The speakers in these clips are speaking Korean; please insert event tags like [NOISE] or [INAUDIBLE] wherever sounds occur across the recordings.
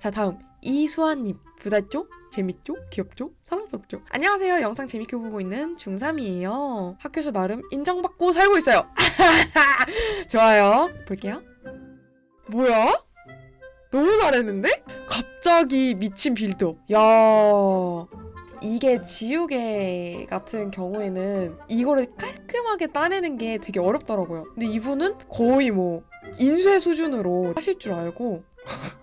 자 다음 이수아님 부달죠? 재밌죠? 귀엽죠? 사랑스럽죠? 안녕하세요. 영상 재밌게 보고 있는 중3이에요. 학교에서 나름 인정받고 살고 있어요. [LAUGHS] 좋아요. 볼게요. 뭐야? 너무 잘했는데? 갑자기 미친 빌드업. 야. 이게 지우개 같은 경우에는 이거를 깔끔하게 따내는 게 되게 어렵더라고요. 근데 이분은 거의 뭐 인쇄 수준으로 하실 줄 알고 [LAUGHS]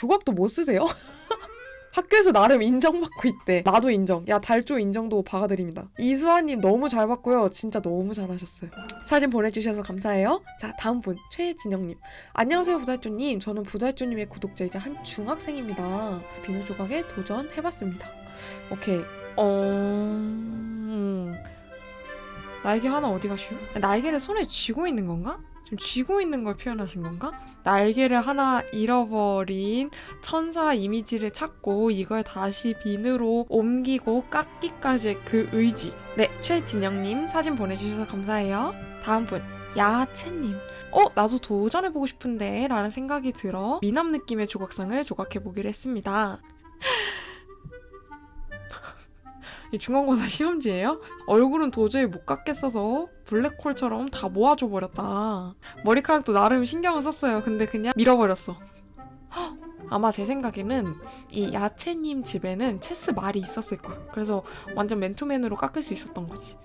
조각도 못 쓰세요? [LAUGHS] 학교에서 나름 인정받고 있대. 나도 인정. 야, 달조 인정도 박아드립니다. 이수아님 너무 잘 봤고요. 진짜 너무 잘하셨어요. 사진 보내주셔서 감사해요. 자, 다음 분. 최진영님. 안녕하세요, 부달조님. 저는 부달조님의 구독자이자 한 중학생입니다. 비누 조각에 도전해봤습니다. 오케이. 어... 음. 날개 하나 어디 가시오? 날개를 손에 쥐고 있는 건가? 지금 쥐고 있는 걸 표현하신 건가? 날개를 하나 잃어버린 천사 이미지를 찾고 이걸 다시 비누로 옮기고 깎기까지의 그 의지. 네, 최진영님 사진 보내주셔서 감사해요. 다음 분. 야채님. 어, 나도 도전해보고 싶은데 라는 생각이 들어 미남 느낌의 조각상을 조각해보기로 했습니다. 이 중간고사 시험지예요? 얼굴은 도저히 못 깎겠어서 블랙홀처럼 다 모아줘 버렸다. 머리카락도 나름 신경을 썼어요. 근데 그냥 밀어버렸어. 헉! 아마 제 생각에는 이 야채님 집에는 체스 말이 있었을 거야. 그래서 완전 맨투맨으로 깎을 수 있었던 거지.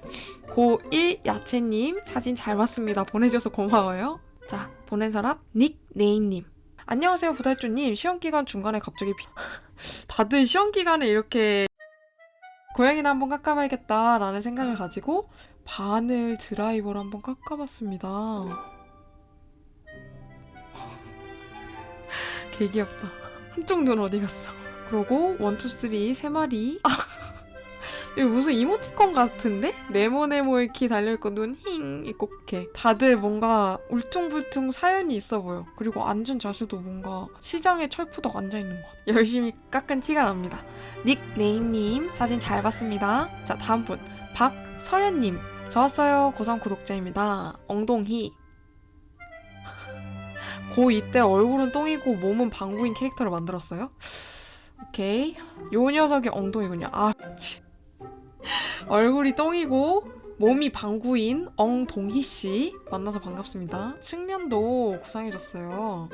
고1 야채님 사진 잘 봤습니다. 보내줘서 고마워요. 자, 보낸 사람 닉네임님. 안녕하세요, 부달조님. 시험 기간 중간에 갑자기 비... [LAUGHS] 다들 시험 기간에 이렇게 고양이나 한번 깎아봐야겠다라는 생각을 가지고 바늘 드라이버를 한번 깎아봤습니다. [LAUGHS] 개 귀엽다. 한쪽 눈 어디 갔어? 그러고 one two three 세 마리. 아, 이거 무슨 이모티콘 같은데? 네모네모 이렇게 달려있고 눈 힝 있고 이렇게 다들 뭔가 울퉁불퉁 사연이 있어 보여. 그리고 앉은 자세도 뭔가 시장에 철푸덕 앉아있는 것 같아. 열심히 깎은 티가 납니다. 닉네임님 사진 잘 봤습니다. 자 다음 분 박서연님 저 왔어요 고3 구독자입니다. 엉동희 고2 때 얼굴은 똥이고 몸은 방구인 캐릭터를 만들었어요? 오케이 요 녀석이 엉덩이군요. 아 치. 얼굴이 똥이고 몸이 방구인 엉동희 씨 만나서 반갑습니다. 측면도 구상해줬어요.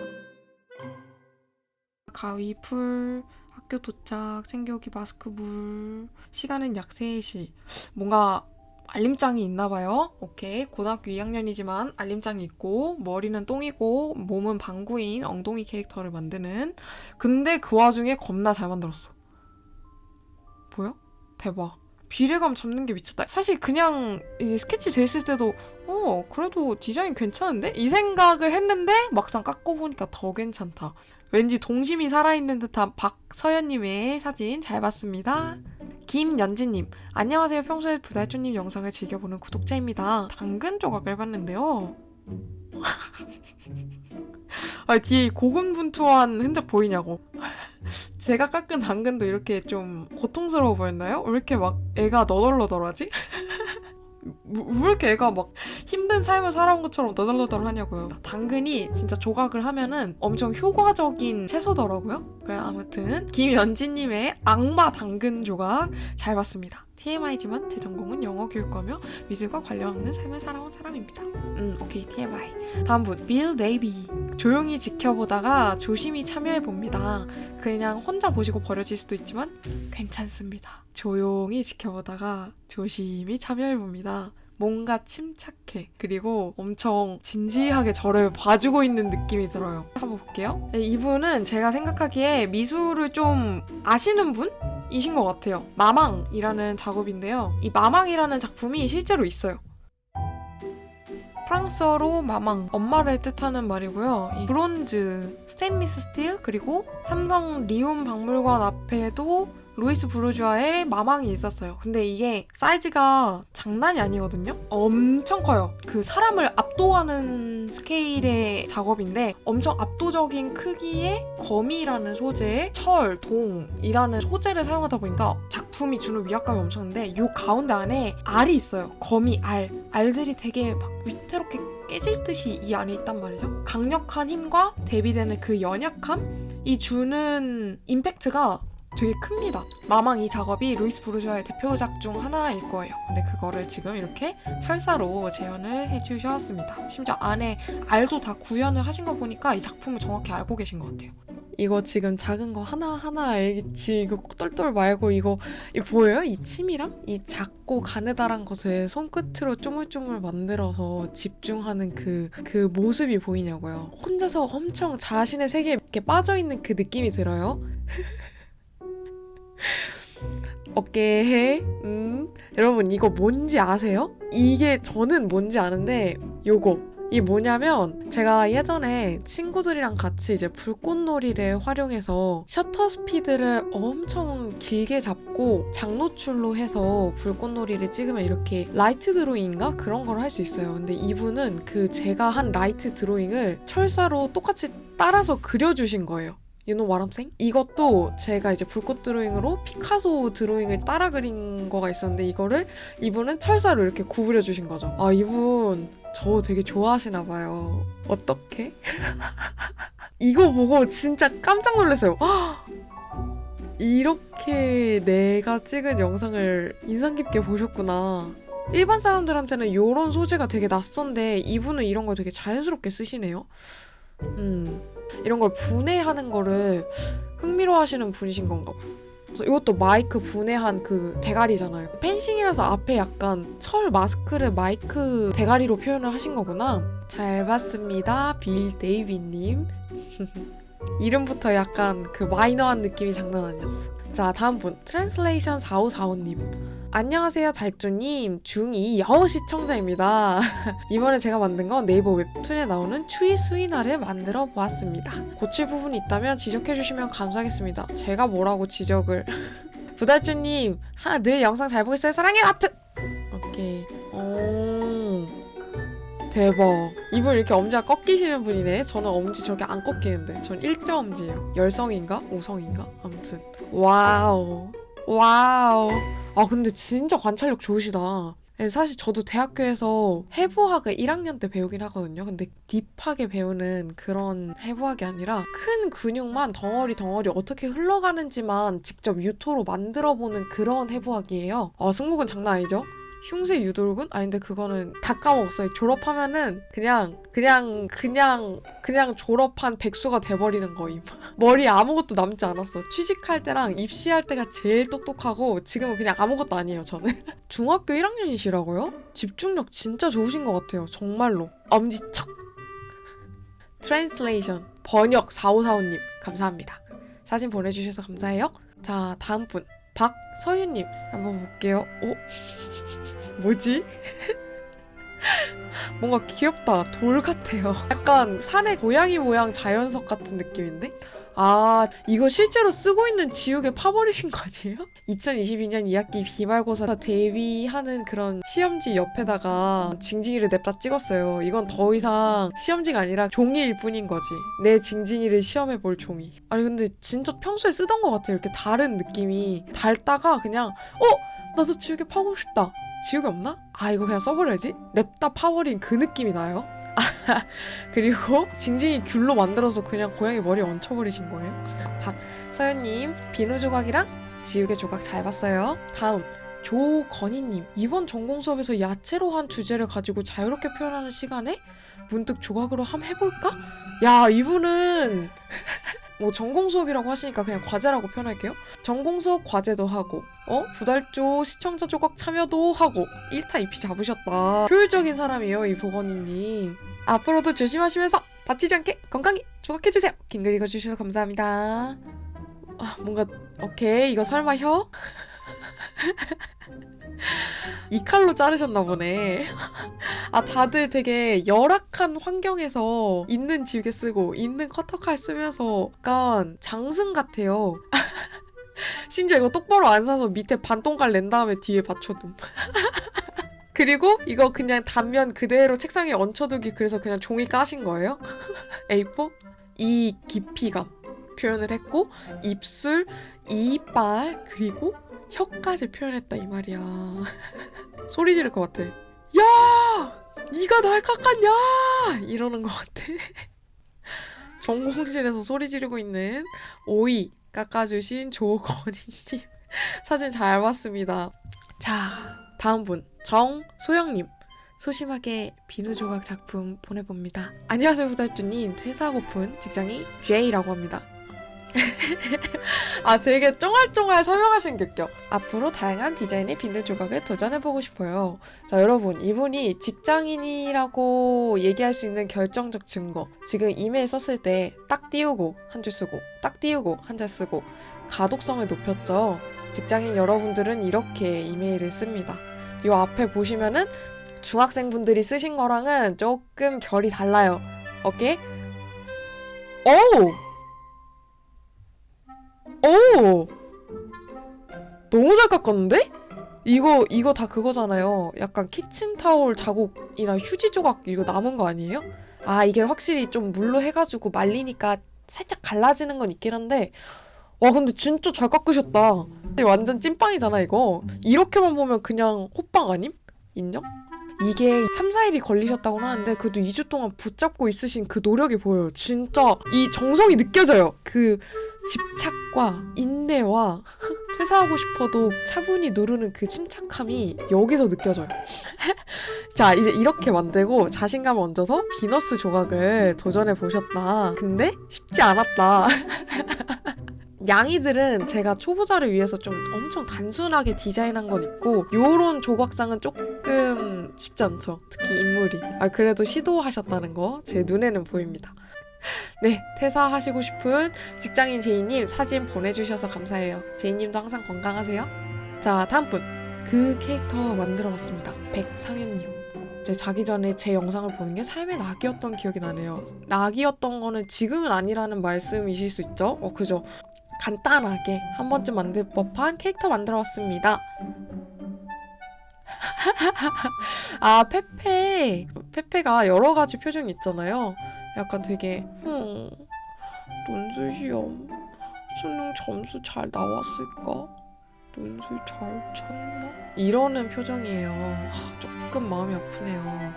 가위, 풀, 학교 도착, 챙겨오기 마스크, 물. 시간은 약 3시. 뭔가 알림장이 있나 봐요. 오케이. 고등학교 2학년이지만 알림장이 있고 머리는 똥이고 몸은 방구인 엉덩이 캐릭터를 만드는 근데 그 와중에 겁나 잘 만들었어. 보여? 대박. 비례감 잡는 게 미쳤다. 사실 그냥 이 스케치 됐을 때도 어 그래도 디자인 괜찮은데? 이 생각을 했는데 막상 깎고 보니까 더 괜찮다. 왠지 동심이 살아있는 듯한 박서연님의 사진 잘 봤습니다. 김연지님, 안녕하세요. 평소에 부달조님 영상을 즐겨보는 구독자입니다. 당근 조각을 봤는데요. [LAUGHS] 아, 뒤에 고군분투한 흔적 보이냐고. 제가 깎은 당근도 이렇게 좀 고통스러워 보였나요? 왜 이렇게 막 애가 너덜너덜하지? [LAUGHS] 왜 이렇게 애가 막 힘든 삶을 살아온 것처럼 너덜너덜 하냐고요. 당근이 진짜 조각을 하면은 엄청 효과적인 채소더라고요. 그래 아무튼 김연지님의 악마 당근 조각 잘 봤습니다. TMI지만 제 전공은 영어 교육과며 미술과 관련 없는 삶을 살아온 사람입니다. 음 오케이 TMI. 다음 분 빌 네이비. 조용히 지켜보다가 조심히 참여해봅니다. 그냥 혼자 보시고 버려질 수도 있지만 괜찮습니다. 조용히 지켜보다가 조심히 참여해봅니다. 뭔가 침착해. 그리고 엄청 진지하게 저를 봐주고 있는 느낌이 들어요. 한번 볼게요. 네, 이분은 제가 생각하기에 미술을 좀 아시는 분? 이신 것 같아요. 마망이라는 작업인데요. 이 마망이라는 작품이 실제로 있어요. 프랑스어로 maman, 엄마를 뜻하는 말이고요. 이 브론즈, 스테인리스 스틸, 그리고 삼성 리움 박물관 앞에도 루이스 브루주아의 마망이 있었어요. 근데 이게 사이즈가 장난이 아니거든요? 엄청 커요. 그 사람을 압도하는 스케일의 작업인데 엄청 압도적인 크기의 거미라는 소재의 철, 동이라는 소재를 사용하다 보니까 작품이 주는 위압감이 엄청난데 요 가운데 안에 알이 있어요. 거미 알. 알들이 되게 막 위태롭게 깨질 듯이 이 안에 있단 말이죠. 강력한 힘과 대비되는 그 연약함 이 주는 임팩트가 되게 큽니다. 마망 이 작업이 루이스 부르주아의 대표작 중 하나일 거예요. 근데 그거를 지금 이렇게 철사로 재현을 해주셨습니다. 심지어 안에 알도 다 구현을 하신 거 보니까 이 작품을 정확히 알고 계신 것 같아요. 이거 지금 작은 거 하나하나 알겠지. 이거 똘똘 말고 이거 이 보여요? 이 침이랑 이 작고 가느다란 것을 손끝으로 쪼물쪼물 만들어서 집중하는 그, 그 모습이 보이냐고요. 혼자서 엄청 자신의 세계에 이렇게 빠져있는 그 느낌이 들어요. [LAUGHS] 어깨에 음 여러분 이거 뭔지 아세요? 이게 저는 뭔지 아는데 요거 이 뭐냐면 제가 예전에 친구들이랑 같이 이제 불꽃놀이를 활용해서 셔터 스피드를 엄청 길게 잡고 장노출로 해서 불꽃놀이를 찍으면 이렇게 light drawing인가 그런 걸 할 수 있어요. 근데 이분은 그 제가 한 light drawing을 철사로 똑같이 따라서 그려주신 거예요. You know what I'm saying? 이것도 제가 이제 불꽃 드로잉으로 피카소 드로잉을 따라 그린 거가 있었는데 이거를 이분은 철사로 이렇게 구부려 주신 거죠. 아 이분 저 되게 좋아하시나 봐요. 어떻게? [LAUGHS] 이거 보고 진짜 깜짝 놀랐어요. 이렇게 내가 찍은 영상을 인상 깊게 보셨구나. 일반 사람들한테는 이런 소재가 되게 낯선데 이분은 이런 걸 되게 자연스럽게 쓰시네요. 음. 이런 걸 분해하는 거를 흥미로워하시는 분이신 건가 봐요. 그래서 이것도 마이크 분해한 그 대가리잖아요. 펜싱이라서 앞에 약간 철 마스크를 마이크 대가리로 표현을 하신 거구나. 잘 봤습니다. 빌 데이비님. [LAUGHS] 이름부터 약간 그 마이너한 느낌이 장난 아니었어. 자, 다음 분. Translation 4545님. 안녕하세요, 달조님. 중2 여우 시청자입니다. [LAUGHS] 이번에 제가 만든 건 네이버 웹툰에 나오는 추위 수인화를 만들어 보았습니다. 고칠 부분이 있다면 지적해주시면 감사하겠습니다. 제가 뭐라고 지적을. [LAUGHS] 부달조님, 하, 늘 영상 잘 보고 있어요. 사랑해요, 하트! 오케이. 오. 대박. 이분 이렇게 엄지가 꺾이시는 분이네. 저는 엄지 저렇게 안 꺾이는데. 전 일자 엄지예요. 열성인가? 우성인가? 아무튼. 와우. 와우. 아, 근데 진짜 관찰력 좋으시다. 네, 사실 저도 대학교에서 해부학을 1학년 때 배우긴 하거든요. 근데 딥하게 배우는 그런 해부학이 아니라 큰 근육만 덩어리 덩어리 어떻게 흘러가는지만 직접 유토로 만들어보는 그런 해부학이에요. 아, 승목은 장난 아니죠? 흉쇄 유돌근? 아닌데 그거는 다 까먹었어요. 졸업하면은 그냥 그냥 그냥 그냥 졸업한 백수가 돼버리는 거임. [LAUGHS] 머리 아무것도 남지 않았어. 취직할 때랑 입시할 때가 제일 똑똑하고 지금은 그냥 아무것도 아니에요. 저는 [LAUGHS] 중학교 1학년이시라고요? 집중력 진짜 좋으신 것 같아요. 정말로 엄지척. Translation 번역 4545님 감사합니다. 사진 보내주셔서 감사해요. 자 다음 분 박서윤님 한번 볼게요. 오 [LAUGHS] 뭐지? [LAUGHS] 뭔가 귀엽다. 돌 같아요. 약간 산의 고양이 모양 자연석 같은 느낌인데? 아, 이거 실제로 쓰고 있는 지우개 파버리신 거 아니에요? 2022년 2학기 기말고사 대비하는 그런 시험지 옆에다가 징징이를 냅다 찍었어요. 이건 더 이상 시험지가 아니라 종이일 뿐인 거지. 내 징징이를 시험해 볼 종이. 아니, 근데 진짜 평소에 쓰던 것 같아요. 이렇게 다른 느낌이. 닳다가 그냥, 어? 나도 지우개 파고 싶다. 지우개 없나? 아 이거 그냥 써버려야지 냅다 파버린 그 느낌이 나요 [LAUGHS] 그리고 징징이 귤로 만들어서 그냥 고양이 머리에 얹혀버리신 거예요? 박서연님 비누 조각이랑 지우개 조각 잘 봤어요. 다음 조건희님. 이번 전공 수업에서 야채로 한 주제를 가지고 자유롭게 표현하는 시간에 문득 조각으로 함 해볼까? 야 이분은 뭐 전공 수업이라고 하시니까 그냥 과제라고 표현할게요. 전공 수업 과제도 하고, 어? 부달조 시청자 조각 참여도 하고, 1타 2피 잡으셨다. 효율적인 사람이에요, 이 보건이님. 앞으로도 조심하시면서 다치지 않게 건강히 조각해주세요. 긴 글 읽어주셔서 감사합니다. 아, 뭔가, 오케이. 이거 설마 혀? [LAUGHS] 이 칼로 자르셨나 보네. 아, 다들 되게 열악한 환경에서 있는 지우개 쓰고 있는 커터칼 쓰면서 약간 장승 같아요. [LAUGHS] 심지어 이거 똑바로 안 사서 밑에 반동갈 낸 다음에 뒤에 받쳐둠. [LAUGHS] 그리고 이거 그냥 단면 그대로 책상에 얹혀두기 그래서 그냥 종이 까신 거예요. [LAUGHS] A4? 이 깊이감 표현을 했고 입술, 이빨 그리고 혀까지 표현했다 이 말이야. [LAUGHS] 소리 지를 것 같아. 야! 네가 날 깎았냐? 이러는 것 같아. [LAUGHS] 전공실에서 소리 지르고 있는 오이 깎아주신 조건희님. [LAUGHS] 사진 잘 봤습니다. 자 다음 분. 정소영님. 소심하게 비누 조각 작품 보내봅니다. 안녕하세요 후달주님. 퇴사하고픈 직장인 J라고 합니다 [LAUGHS] 아 되게 쫑알쫑알 설명하신 격격. 앞으로 다양한 디자인의 비누 조각에 도전해보고 싶어요. 자 여러분 이분이 직장인이라고 얘기할 수 있는 결정적 증거. 지금 이메일 썼을 때 딱 띄우고 한 줄 쓰고 딱 띄우고 한 줄 쓰고 가독성을 높였죠. 직장인 여러분들은 이렇게 이메일을 씁니다. 요 앞에 보시면은 중학생분들이 쓰신 거랑은 조금 결이 달라요. 오케이? 오! 오! 너무 잘 깎았는데? 이거 이거 다 그거잖아요. 약간 키친타올 자국이나 휴지 조각 이거 남은 거 아니에요? 아 이게 확실히 좀 물로 해가지고 말리니까 살짝 갈라지는 건 있긴 한데 와 근데 진짜 잘 깎으셨다. 완전 찐빵이잖아 이거. 이렇게만 보면 그냥 호빵 아님? 인정? 이게 3, 4일이 걸리셨다고 하는데 그래도 2주 동안 붙잡고 있으신 그 노력이 보여요. 진짜 이 정성이 느껴져요. 그 집착과 인내와 퇴사하고 싶어도 차분히 누르는 그 침착함이 여기서 느껴져요. [LAUGHS] 자, 이제 이렇게 만들고 자신감을 얹어서 비너스 조각을 도전해 보셨다. 근데 쉽지 않았다. [LAUGHS] 양이들은 제가 초보자를 위해서 좀 엄청 단순하게 디자인한 건 있고 요런 조각상은 조금 쉽지 않죠. 특히 인물이. 아 그래도 시도하셨다는 거 제 눈에는 보입니다. 네, 퇴사하시고 싶은 직장인 제이님 사진 보내주셔서 감사해요. 제이님도 항상 건강하세요. 자, 다음 분. 그 캐릭터 만들어봤습니다. 백상현님. 제 자기 전에 제 영상을 보는 게 삶의 낙이었던 기억이 나네요. 낙이었던 거는 지금은 아니라는 말씀이실 수 있죠? 어, 그죠? 간단하게 한 번쯤 만들 법한 캐릭터 만들어봤습니다. [LAUGHS] 아, 페페. 페페가 여러 가지 표정이 있잖아요. 약간 되게 흠 논술 시험 수능 점수 잘 나왔을까? 논술 잘 쳤나? 이러는 표정이에요. 하, 조금 마음이 아프네요.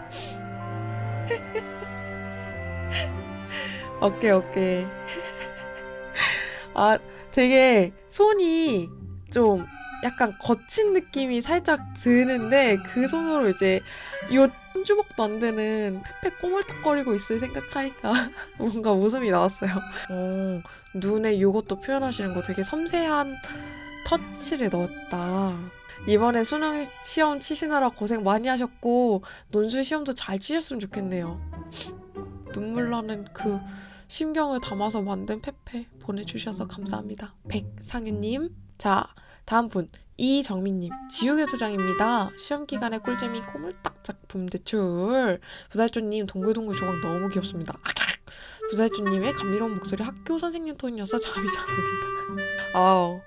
[LAUGHS] 오케이 오케이. 아 되게 손이 좀 약간 거친 느낌이 살짝 드는데 그 손으로 이제 요 한 주먹도 안 되는 페페 꼬물딱거리고 있을 생각하니까 [LAUGHS] 뭔가 웃음이 나왔어요. 어, 눈에 요것도 표현하시는 거 되게 섬세한 터치를 넣었다. 이번에 수능 시험 치시느라 고생 많이 하셨고 논술 시험도 잘 치셨으면 좋겠네요. 눈물 나는 그 심경을 담아서 만든 페페 보내주셔서 감사합니다. 백상윤님. 자, 다음 분 이정민님 지우개 소장입니다. 시험 기간에 꿀잼이 꼬물딱 작품 대출 부달조님 동글동글 조각 너무 귀엽습니다. 부달조님의 감미로운 목소리 학교 선생님 톤이어서 잠이 잘 옵니다. 아우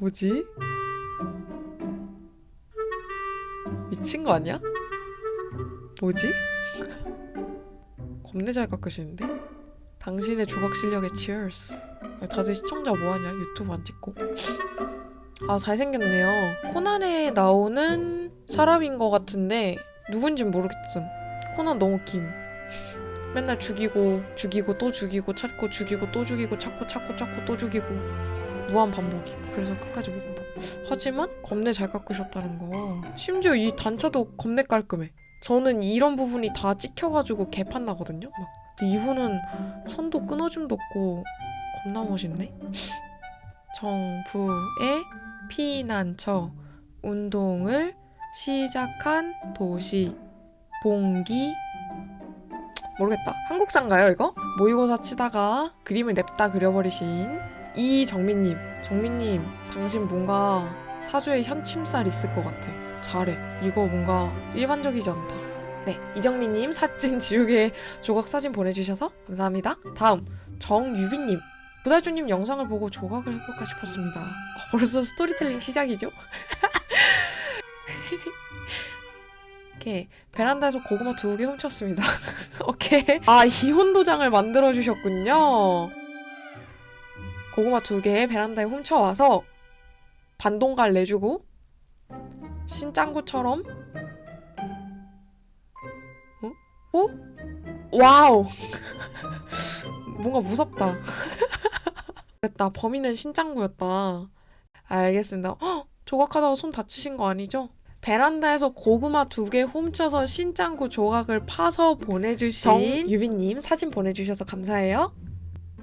뭐지? 미친 거 아니야? 뭐지? 겁내 잘 깎으시는데? 당신의 조각 실력에 cheers. 다들 시청자 뭐하냐? 유튜브 안 찍고. 아, 잘생겼네요. 코난에 나오는 사람인 것 같은데, 누군진 모르겠음. 코난 너무 김. [LAUGHS] 맨날 죽이고, 죽이고, 또 죽이고, 찾고, 죽이고, 또 죽이고, 찾고, 찾고, 찾고, 또 죽이고. 무한 반복이. 그래서 끝까지 못 봐. 하지만, 겁내 잘 깎으셨다는 거. 심지어 이 단차도 겁내 깔끔해. 저는 이런 부분이 다 찍혀가지고 개판 나거든요? 막. 근데 이분은 선도 끊어짐도 없고, 겁나 멋있네. 정부의 피난처 운동을 시작한 도시 봉기 모르겠다. 한국사인가요 이거? 모의고사 치다가 그림을 냅다 그려버리신 이정민님. 정민님, 당신 뭔가 사주에 현침살 있을 것 같아. 잘해. 이거 뭔가 일반적이지 않다. 네, 이정민님 사진 지우개 조각 사진 보내주셔서 감사합니다. 다음 정유빈님. 부달주님 영상을 보고 조각을 해볼까 싶었습니다. 어, 벌써 스토리텔링 시작이죠? [LAUGHS] 이렇게 베란다에서 고구마 두 개 훔쳤습니다. [LAUGHS] 오케이. 아 이혼 도장을 만들어 주셨군요. 고구마 두 개 베란다에 훔쳐와서 반동강 내주고 신짱구처럼 어? 와우 [LAUGHS] 뭔가 무섭다 그랬다 범인은 신짱구였다 알겠습니다 헉, 조각하다가 손 다치신 거 아니죠? 베란다에서 고구마 두 개 훔쳐서 신짱구 조각을 파서 보내주신 정유빈님 사진 보내주셔서 감사해요.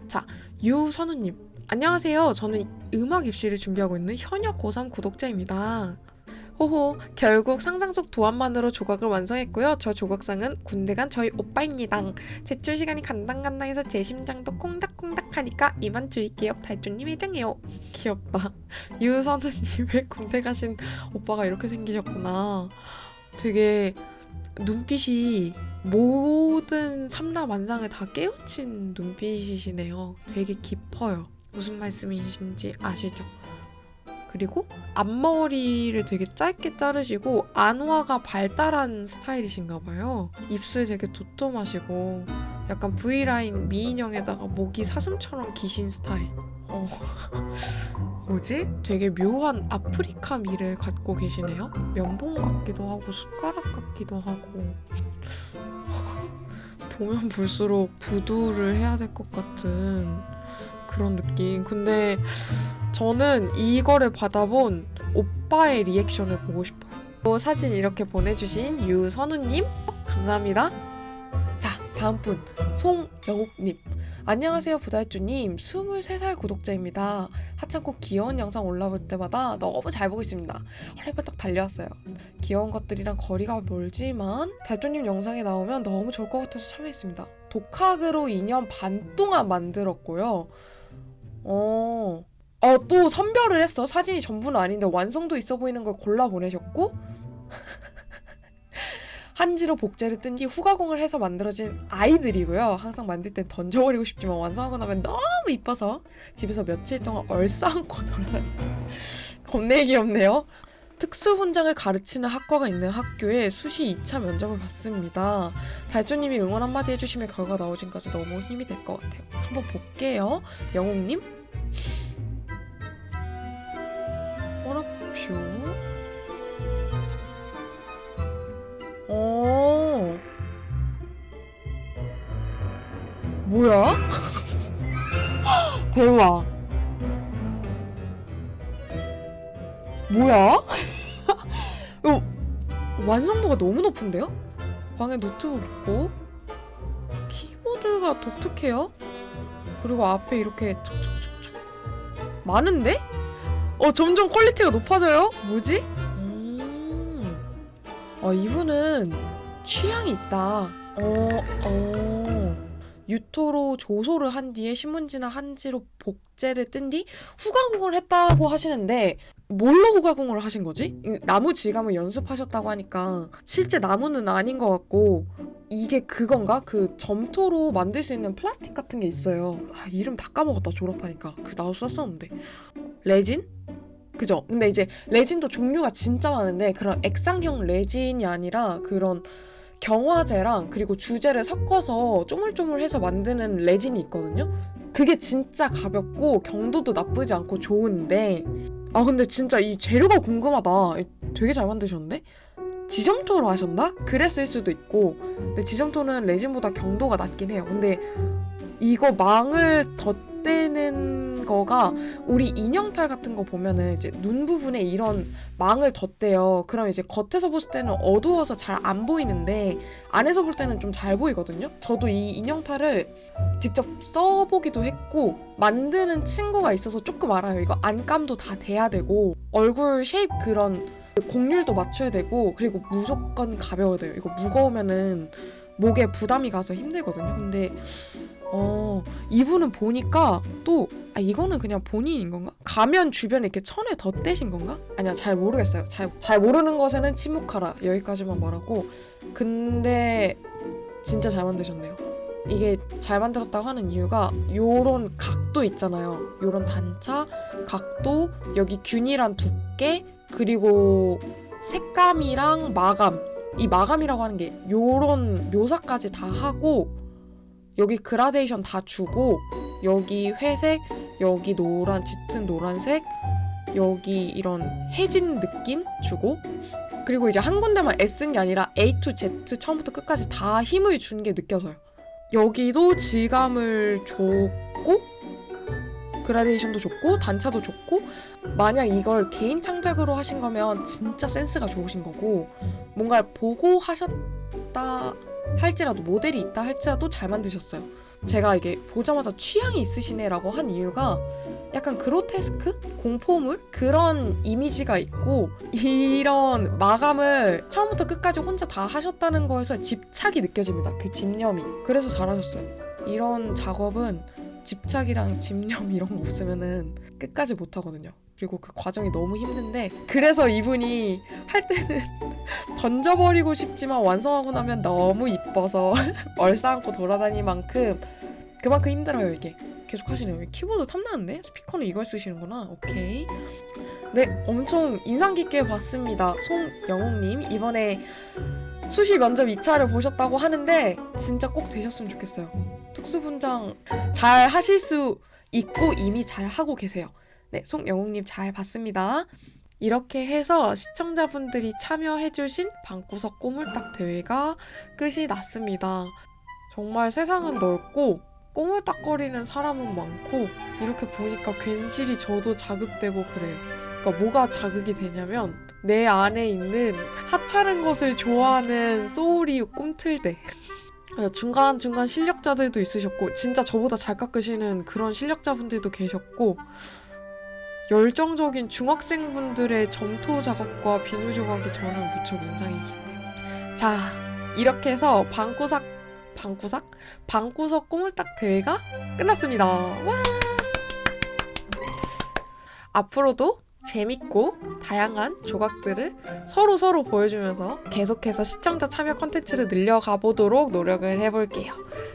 자, 유선우님. 안녕하세요. 저는 음악 입시를 준비하고 있는 현역 고3 구독자입니다. 호호, 결국 상상 속 도안만으로 조각을 완성했고요. 저 조각상은 군대 간 저희 오빠입니다. 제출 시간이 간당간당해서 제 심장도 콩닥콩닥 하니까 이만 줄일게요. 달조님 회장해요. 귀엽다. 유선우님 왜 군대 가신 오빠가 이렇게 생기셨구나. 되게 눈빛이 모든 삼라만상을 다 깨우친 눈빛이시네요. 되게 깊어요. 무슨 말씀이신지 아시죠? 그리고 앞머리를 되게 짧게 자르시고 안화가 발달한 스타일이신가 봐요. 입술 되게 도톰하시고 약간 V라인 미인형에다가 목이 사슴처럼 기신 스타일. 어. [LAUGHS] 뭐지? 되게 묘한 아프리카 미를 갖고 계시네요. 면봉 같기도 하고 숟가락 같기도 하고 [LAUGHS] 보면 볼수록 부두를 해야 될 것 같은 그런 느낌. 근데 저는 이거를 받아본 오빠의 리액션을 보고 싶어요. 또 사진 이렇게 보내주신 유선우님 감사합니다. 자 다음 분 송영욱님. 안녕하세요 부달주님. 23살 구독자입니다. 하찮고 귀여운 영상 올라올 때마다 너무 잘 보고 있습니다. 헐레벌떡 달려왔어요. 귀여운 것들이랑 거리가 멀지만 달주님 영상에 나오면 너무 좋을 것 같아서 참여했습니다. 독학으로 2년 반 동안 만들었고요. 어... 어, 또 선별을 했어. 사진이 전부는 아닌데 완성도 있어 보이는 걸 골라 보내셨고 [LAUGHS] 한지로 복제를 뜬 뒤 후가공을 해서 만들어진 아이들이고요. 항상 만들 땐 던져버리고 싶지만 완성하고 나면 너무 이뻐서 집에서 며칠 동안 얼싸안고 놀아요. [LAUGHS] 겁내 귀엽네요. 특수 분장을 가르치는 학과가 있는 학교에 수시 2차 면접을 봤습니다. 달조님이 응원 한마디 해주시면 결과 나오진까지 너무 힘이 될 것 같아요. 한번 볼게요. 영웅님. 허락표. 어. 뭐야? [LAUGHS] 대박. 뭐야? 이거 [LAUGHS] 완성도가 너무 높은데요? 방에 노트북 있고 키보드가 독특해요. 그리고 앞에 이렇게 척척척척 많은데? 어 점점 퀄리티가 높아져요. 뭐지? 음. 어 이분은 취향이 있다. 어 어. 유토로 조소를 한 뒤에 신문지나 한지로 복제를 뜬 뒤 후가공을 했다고 하시는데 뭘로 후가공을 하신 거지? 이 나무 질감을 연습하셨다고 하니까 실제 나무는 아닌 것 같고 이게 그건가? 그 점토로 만들 수 있는 플라스틱 같은 게 있어요. 아, 이름 다 까먹었다 졸업하니까. 그 나도 썼었는데. 레진? 그죠? 근데 이제 레진도 종류가 진짜 많은데 그런 액상형 레진이 아니라 그런 경화제랑 그리고 주제를 섞어서 쪼물쪼물해서 만드는 레진이 있거든요. 그게 진짜 가볍고 경도도 나쁘지 않고 좋은데 아 근데 진짜 이 재료가 궁금하다. 되게 잘 만드셨는데? 지점토로 하셨나? 그랬을 수도 있고 근데 지점토는 레진보다 경도가 낮긴 해요. 근데 이거 망을 덧 대는 거가 우리 인형탈 같은 거 보면은 이제 눈 부분에 이런 망을 덧대요. 그럼 이제 겉에서 봤을 때는 어두워서 잘 안 보이는데 안에서 볼 때는 좀 잘 보이거든요. 저도 이 인형탈을 직접 써보기도 했고 만드는 친구가 있어서 조금 알아요. 이거 안감도 다 돼야 되고 얼굴 쉐입 그런 곡률도 맞춰야 되고 그리고 무조건 가벼워야 돼요. 이거 무거우면은 목에 부담이 가서 힘들거든요. 근데 어 이분은 보니까 또 아 이거는 그냥 본인인 건가? 가면 주변에 이렇게 천에 덧대신 건가? 아니야 잘 모르겠어요. 잘 잘 모르는 것에는 침묵하라 여기까지만 말하고 근데 진짜 잘 만드셨네요. 이게 잘 만들었다고 하는 이유가 요런 각도 있잖아요. 요런 단차, 각도, 여기 균일한 두께, 그리고 색감이랑 마감. 이 마감이라고 하는 게 요런 묘사까지 다 하고 여기 그라데이션 다 주고 여기 회색, 여기 노란 짙은 노란색, 여기 이런 해진 느낌 주고 그리고 이제 한 군데만 애쓴 게 아니라 A to Z 처음부터 끝까지 다 힘을 준 게 느껴져요. 여기도 질감을 줬고 그라데이션도 좋고 단차도 좋고 만약 이걸 개인 창작으로 하신 거면 진짜 센스가 좋으신 거고 뭔가를 보고 하셨다 할지라도 모델이 있다 할지라도 잘 만드셨어요. 제가 이게 보자마자 취향이 있으시네라고 한 이유가 약간 그로테스크? 공포물? 그런 이미지가 있고 이런 마감을 처음부터 끝까지 혼자 다 하셨다는 거에서 집착이 느껴집니다. 그 집념이. 그래서 잘하셨어요. 이런 작업은 집착이랑 [LAUGHS] 집념 이런 거 없으면은 끝까지 못 하거든요. 그리고 그 과정이 너무 힘든데 그래서 이분이 할 때는 [LAUGHS] 던져버리고 싶지만 완성하고 나면 너무 이뻐서 [LAUGHS] 얼싸안고 돌아다닐 만큼 그만큼 힘들어요 이게. 계속 하시네요. 키보드 탐나는데? 스피커는 이걸 쓰시는구나. 오케이. 네 엄청 인상 깊게 봤습니다. 송영웅님 이번에 수시 면접 2차를 보셨다고 하는데 진짜 꼭 되셨으면 좋겠어요. 특수분장 잘 하실 수 있고 이미 잘 하고 계세요 네 송영웅님 잘 봤습니다 이렇게 해서 시청자분들이 참여해주신 방구석 꼬물딱 대회가 끝이 났습니다. 정말 세상은 넓고 꼬물딱거리는 사람은 많고 이렇게 보니까 괜시리 저도 자극되고 그래요. 그러니까 뭐가 자극이 되냐면 내 안에 있는 하찮은 것을 좋아하는 소울이 꿈틀대. 중간 중간 실력자들도 있으셨고 진짜 저보다 잘 깎으시는 그런 실력자분들도 계셨고 열정적인 중학생분들의 점토 작업과 비누 조각이 저는 무척 인상이 깊네요. 자, 이렇게 해서 방구석 방구석 방구석 꼬물딱 대회가 끝났습니다. 와! 앞으로도 재밌고 다양한 조각들을 서로 서로 보여주면서 계속해서 시청자 참여 컨텐츠를 늘려가 보도록 노력을 해볼게요.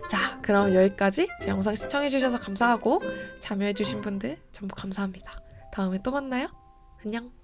자, 그럼 여기까지 제 영상 시청해주셔서 감사하고 참여해주신 분들 전부 감사합니다. 다음에 또 만나요. 안녕.